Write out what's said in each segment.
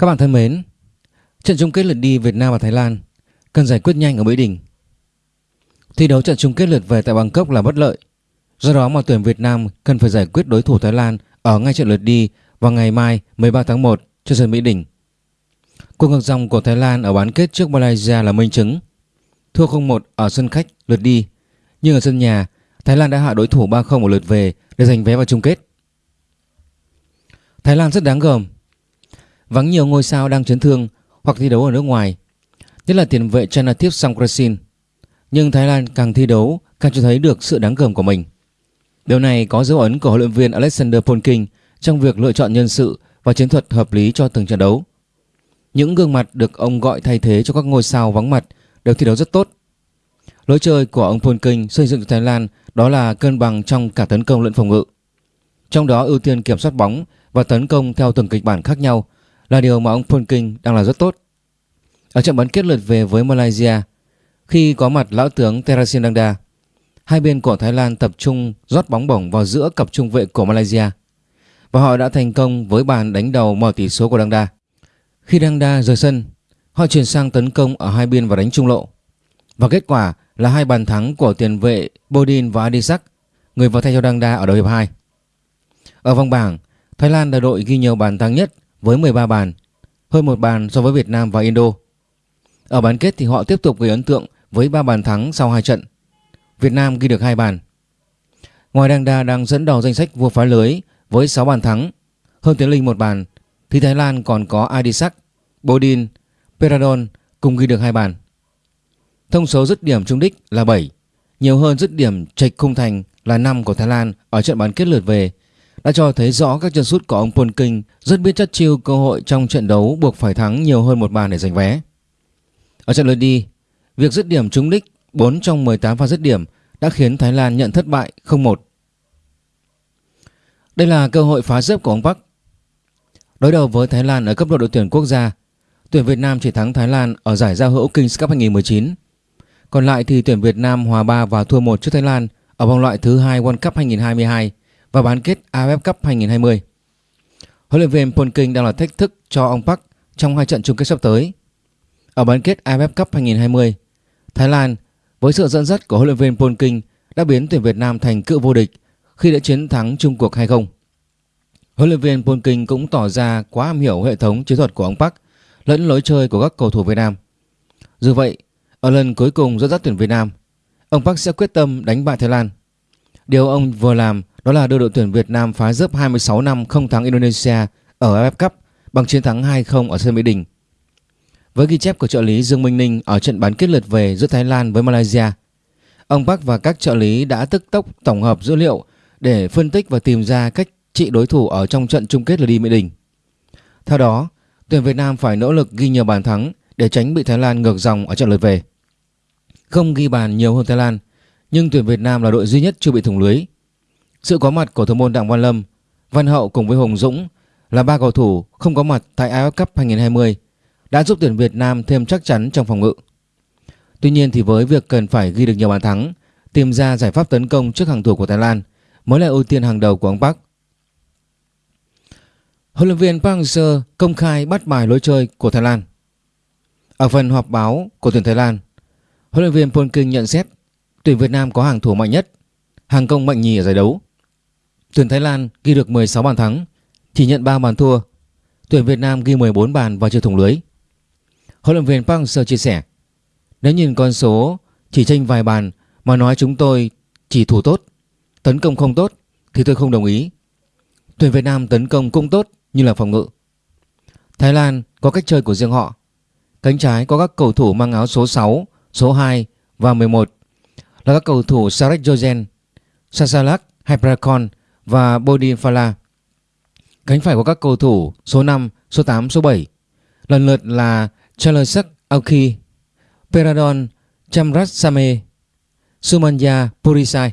Các bạn thân mến, trận chung kết lượt đi Việt Nam và Thái Lan cần giải quyết nhanh ở Mỹ Đình. Thi đấu trận chung kết lượt về tại Bangkok là bất lợi. Do đó mà tuyển Việt Nam cần phải giải quyết đối thủ Thái Lan ở ngay trận lượt đi vào ngày mai 13 tháng 1 trên sân Mỹ Đình. Cuộc ngược dòng của Thái Lan ở bán kết trước Malaysia là minh chứng. Thua 0-1 ở sân khách lượt đi, nhưng ở sân nhà, Thái Lan đã hạ đối thủ 3-0 ở lượt về để giành vé vào chung kết. Thái Lan rất đáng gờm Vắng nhiều ngôi sao đang chấn thương hoặc thi đấu ở nước ngoài, nhất là tiền vệ Chanathip Songkrasin. Nhưng Thái Lan càng thi đấu càng cho thấy được sự đáng gờm của mình. Điều này có dấu ấn của huấn luyện viên Alexander Polking trong việc lựa chọn nhân sự và chiến thuật hợp lý cho từng trận đấu. Những gương mặt được ông gọi thay thế cho các ngôi sao vắng mặt đều thi đấu rất tốt. Lối chơi của ông Polking xây dựng cho Thái Lan đó là cân bằng trong cả tấn công lẫn phòng ngự. Trong đó ưu tiên kiểm soát bóng và tấn công theo từng kịch bản khác nhau là điều mà ông Polking đang làm rất tốt. Ở trận bán kết lượt về với Malaysia, khi có mặt lão tướng Terasin Dangda, hai bên của Thái Lan tập trung rót bóng bổng vào giữa cặp trung vệ của Malaysia và họ đã thành công với bàn đánh đầu mở tỷ số của Dangda. Khi Dangda rời sân, họ chuyển sang tấn công ở hai biên và đánh trung lộ. Và kết quả là hai bàn thắng của tiền vệ Bodin và Adisak, người vào thay cho Dangda ở đầu hiệp 2. Ở vòng bảng, Thái Lan là đội ghi nhiều bàn thắng nhất với 13 bàn, hơn một bàn so với Việt Nam và Indo. Ở bán kết thì họ tiếp tục gây ấn tượng với 3 bàn thắng sau 2 trận. Việt Nam ghi được 2 bàn. Ngoài Đăng Đa đang dẫn đầu danh sách vua phá lưới với 6 bàn thắng, hơn Tiến Linh một bàn, thì Thái Lan còn có Adisak, Bodin, Peradon cùng ghi được 2 bàn. Thông số dứt điểm trung đích là 7, nhiều hơn dứt điểm trạch khung thành là 5 của Thái Lan ở trận bán kết lượt về đã cho thấy rõ các chân sút của ông Paul King rất biết chất chiêu cơ hội trong trận đấu buộc phải thắng nhiều hơn một bàn để giành vé. Ở trận lượt đi, việc dứt điểm trúng đích 4 trong 18 pha dứt điểm đã khiến Thái Lan nhận thất bại 0-1. Đây là cơ hội phá dấp của ông Park. Đối đầu với Thái Lan ở cấp độ đội tuyển quốc gia, tuyển Việt Nam chỉ thắng Thái Lan ở giải giao hữu Kings Cup 2019. Còn lại thì tuyển Việt Nam hòa 3 và thua 1 trước Thái Lan ở vòng loại thứ hai World Cup 2022 và bán kết AFF Cup 2020. Huấn luyện viên Polking đang là thách thức cho ông Park trong hai trận chung kết sắp tới. Ở bán kết AFF Cup 2020, Thái Lan với sự dẫn dắt của huấn luyện viên Polking đã biến tuyển Việt Nam thành cựu vô địch khi đã chiến thắng Trung cuộc 2-0. Huấn luyện viên Polking cũng tỏ ra quá am hiểu hệ thống chiến thuật của ông Park lẫn lối chơi của các cầu thủ Việt Nam. Dù vậy, ở lần cuối cùng dẫn dắt tuyển Việt Nam, ông Park sẽ quyết tâm đánh bại Thái Lan. Điều ông vừa làm đó là đưa đội tuyển Việt Nam phá dấp 26 năm không thắng Indonesia ở AFF Cup bằng chiến thắng 2-0 ở sân Mỹ Đình. Với ghi chép của trợ lý Dương Minh Ninh ở trận bán kết lượt về giữa Thái Lan với Malaysia, ông Park và các trợ lý đã tức tốc tổng hợp dữ liệu để phân tích và tìm ra cách trị đối thủ ở trong trận chung kết lượt đi Mỹ Đình. Theo đó, tuyển Việt Nam phải nỗ lực ghi nhiều bàn thắng để tránh bị Thái Lan ngược dòng ở trận lượt về. Không ghi bàn nhiều hơn Thái Lan, nhưng tuyển Việt Nam là đội duy nhất chưa bị thủng lưới sự có mặt của thủ môn Đặng Văn Lâm, Văn Hậu cùng với Hùng Dũng là ba cầu thủ không có mặt tại AFF Cup 2020 đã giúp tuyển Việt Nam thêm chắc chắn trong phòng ngự. Tuy nhiên thì với việc cần phải ghi được nhiều bàn thắng, tìm ra giải pháp tấn công trước hàng thủ của Thái Lan mới là ưu tiên hàng đầu của ông Park. Huấn luyện viên Park Hang-seo công khai bắt bài lối chơi của Thái Lan. Ở phần họp báo của tuyển Thái Lan, huấn luyện viên Polking nhận xét tuyển Việt Nam có hàng thủ mạnh nhất, hàng công mạnh nhì ở giải đấu. Tuyển Thái Lan ghi được 16 bàn thắng, chỉ nhận 3 bàn thua. Tuyển Việt Nam ghi 14 bàn và chưa thủng lưới. Huấn luyện viên Park Hang-seo chia sẻ: "Nếu nhìn con số chỉ tranh vài bàn mà nói chúng tôi chỉ thủ tốt, tấn công không tốt thì tôi không đồng ý. Tuyển Việt Nam tấn công cũng tốt như là phòng ngự. Thái Lan có cách chơi của riêng họ. Cánh trái có các cầu thủ mang áo số 6, số 2 và 11 là các cầu thủ Sarek Jojen, Sasalak Hypercon và Bodin Fala. Cánh phải của các cầu thủ số 5, số 8, số 7 lần lượt là Charlesak Aoki, Peradon Chamrasame, Sumanya Purisai.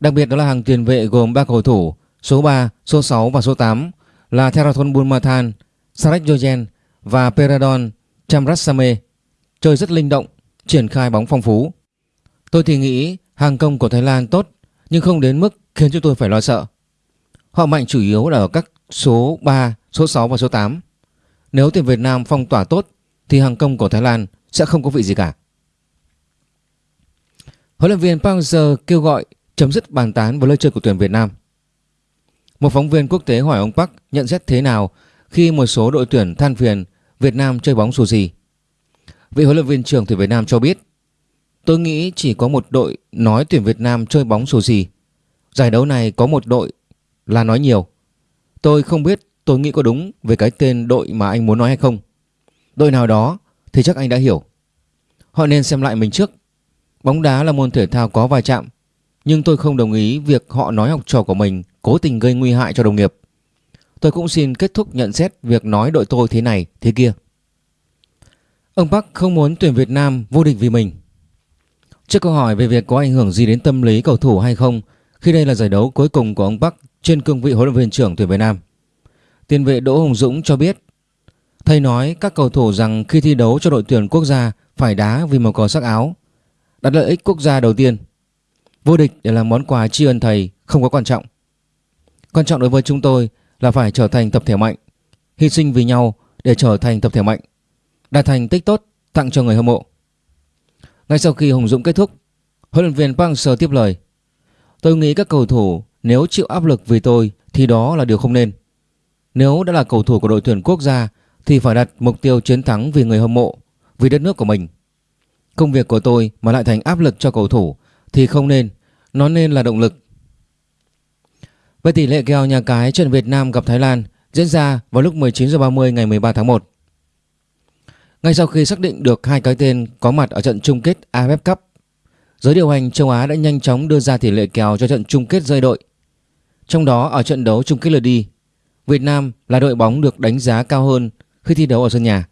Đặc biệt đó là hàng tiền vệ gồm 3 cầu thủ số 3, số 6 và số 8 là Theraton Bulmathan, Sarek Jojen và Peradon Chamrasame Chơi rất linh động, triển khai bóng phong phú. Tôi thì nghĩ hàng công của Thái Lan tốt nhưng không đến mức khiến chúng tôi phải lo sợ. Họ mạnh chủ yếu là ở các số 3, số 6 và số 8. Nếu tuyển Việt Nam phong tỏa tốt thì hàng công của Thái Lan sẽ không có vị gì cả. Huấn luyện viên Park Hang-seo kêu gọi chấm dứt bàn tán với lời chơi của tuyển Việt Nam. Một phóng viên quốc tế hỏi ông Park nhận xét thế nào khi một số đội tuyển than phiền Việt Nam chơi bóng xù gì. Vị huấn luyện viên trưởng tuyển Việt Nam cho biết Tôi nghĩ chỉ có một đội nói tuyển Việt Nam chơi bóng sổ gì. Giải đấu này có một đội là nói nhiều. Tôi không biết tôi nghĩ có đúng về cái tên đội mà anh muốn nói hay không. Đội nào đó thì chắc anh đã hiểu. Họ nên xem lại mình trước. Bóng đá là môn thể thao có va chạm. Nhưng tôi không đồng ý việc họ nói học trò của mình cố tình gây nguy hại cho đồng nghiệp. Tôi cũng xin kết thúc nhận xét việc nói đội tôi thế này, thế kia. Ông Park không muốn tuyển Việt Nam vô địch vì mình. Trước câu hỏi về việc có ảnh hưởng gì đến tâm lý cầu thủ hay không khi đây là giải đấu cuối cùng của ông Park trên cương vị huấn luyện viên trưởng tuyển Việt Nam. Tiền vệ Đỗ Hồng Dũng cho biết Thầy nói các cầu thủ rằng khi thi đấu cho đội tuyển quốc gia phải đá vì màu cờ sắc áo đặt lợi ích quốc gia đầu tiên. Vô địch để làm món quà tri ân thầy không có quan trọng. Quan trọng đối với chúng tôi là phải trở thành tập thể mạnh, hy sinh vì nhau để trở thành tập thể mạnh, đạt thành tích tốt tặng cho người hâm mộ. Ngay sau khi Hùng Dũng kết thúc, huấn luyện viên Park Hang-seo tiếp lời: "Tôi nghĩ các cầu thủ nếu chịu áp lực vì tôi thì đó là điều không nên. Nếu đã là cầu thủ của đội tuyển quốc gia thì phải đặt mục tiêu chiến thắng vì người hâm mộ, vì đất nước của mình. Công việc của tôi mà lại thành áp lực cho cầu thủ thì không nên, nó nên là động lực. Với tỷ lệ kèo nhà cái trận Việt Nam gặp Thái Lan diễn ra vào lúc 19 h 30 ngày 13 tháng 1. Ngay sau khi xác định được hai cái tên có mặt ở trận chung kết AFF Cup, giới điều hành châu Á đã nhanh chóng đưa ra tỷ lệ kèo cho trận chung kết rơi đội. Trong đó ở trận đấu chung kết lượt đi, Việt Nam là đội bóng được đánh giá cao hơn khi thi đấu ở sân nhà.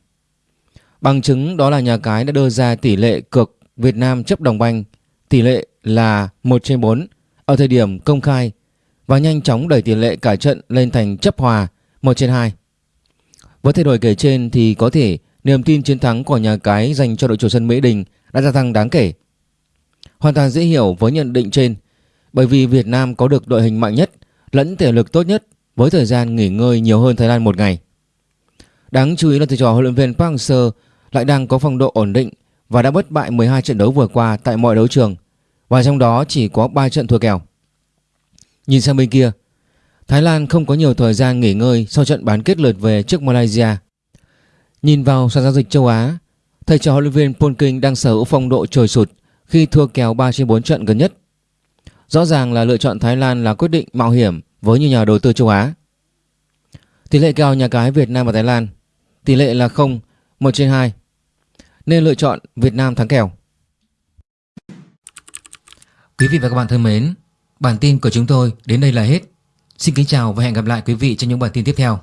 Bằng chứng đó là nhà cái đã đưa ra tỷ lệ cược Việt Nam chấp đồng banh tỷ lệ là 1 trên 4 ở thời điểm công khai và nhanh chóng đẩy tỷ lệ cả trận lên thành chấp hòa 1 trên 2. Với thay đổi kể trên thì có thể niềm tin chiến thắng của nhà cái dành cho đội chủ sân Mỹ Đình đã gia tăng đáng kể. Hoàn toàn dễ hiểu với nhận định trên bởi vì Việt Nam có được đội hình mạnh nhất lẫn thể lực tốt nhất với thời gian nghỉ ngơi nhiều hơn Thái Lan một ngày. Đáng chú ý là thầy trò huấn luyện viên Park Hang-seo lại đang có phong độ ổn định và đã bất bại 12 trận đấu vừa qua tại mọi đấu trường và trong đó chỉ có 3 trận thua kèo. Nhìn sang bên kia, Thái Lan không có nhiều thời gian nghỉ ngơi sau trận bán kết lượt về trước Malaysia. Nhìn vào sàn giao dịch châu Á, thầy trò huấn luyện viên Polking đang sở hữu phong độ trồi sụt khi thua kèo 3 trên 4 trận gần nhất. Rõ ràng là lựa chọn Thái Lan là quyết định mạo hiểm với nhiều nhà đầu tư châu Á. Tỷ lệ kèo nhà cái Việt Nam và Thái Lan Tỷ lệ là 0, 1 trên 2 Nên lựa chọn Việt Nam thắng kèo Quý vị và các bạn thân mến Bản tin của chúng tôi đến đây là hết Xin kính chào và hẹn gặp lại quý vị trong những bản tin tiếp theo